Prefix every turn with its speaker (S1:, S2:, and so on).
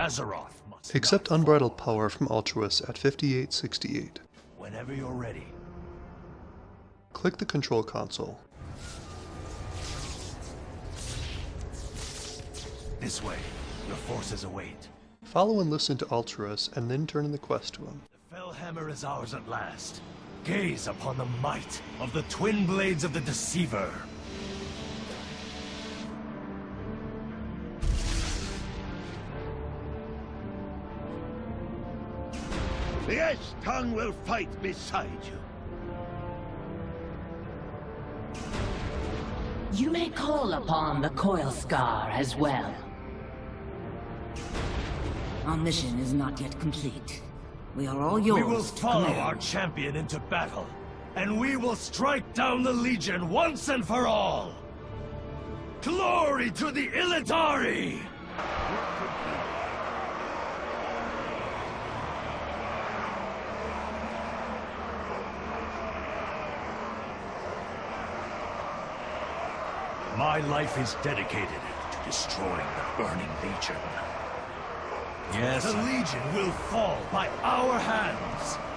S1: Azeroth must
S2: Accept unbridled power from Altruis at 5868.
S1: Whenever you're ready.
S2: Click the control console.
S1: This way. Your forces await.
S2: Follow and listen to Altruis and then turn in the quest to him.
S1: The Fel Hammer is ours at last. Gaze upon the might of the twin blades of the Deceiver.
S3: The Ash Tongue will fight beside you.
S4: You may call upon the Coilskar as well.
S5: Our mission is not yet complete. We are all yours
S1: We will follow
S5: command.
S1: our champion into battle, and we will strike down the Legion once and for all! Glory to the Illidari! My life is dedicated to destroying the Burning Legion. Yes, the Legion will fall by our hands.